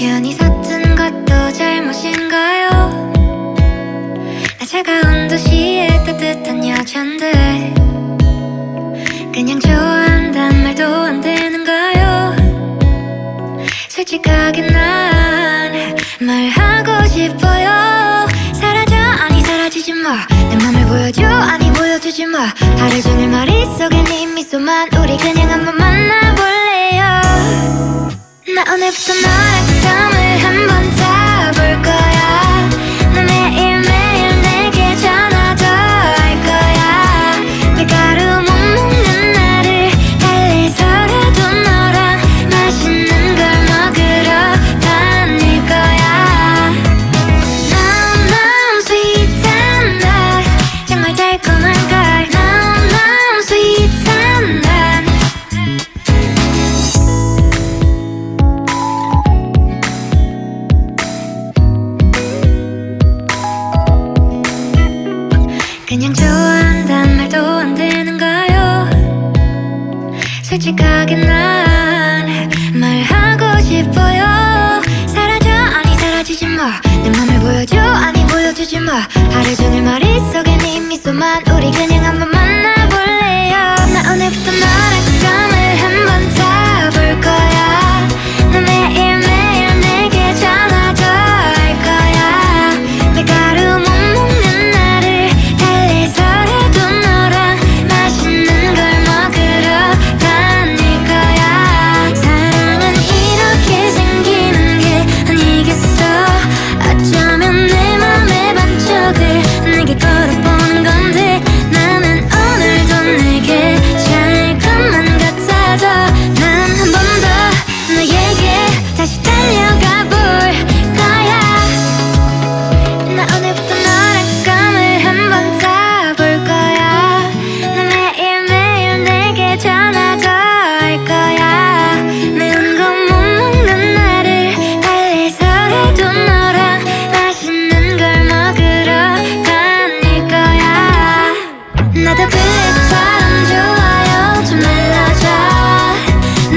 우연히 섰던 것도 잘못인가요? 나 차가운 도시의 따뜻한 여잔데 그냥 좋아한단 말도 안 되는가요? 솔직하게 난 말하고 싶어요. 사라져 아니 사라지지 마내 맘을 보여줘 아니 보여주지 마. 하루 종일 머 그냥 좋아한단 말도 안 되는가요. 솔직하게 난 말하고 싶어요. 사라져 아니 사라지지 마내 맘을 보여줘 아니 보여주지 마. 하루 종일 머릿속에 네 미소만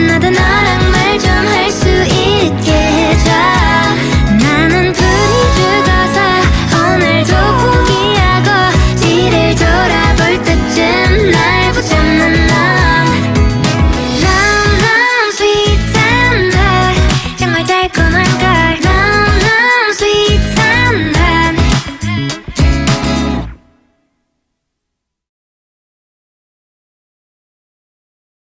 나도 나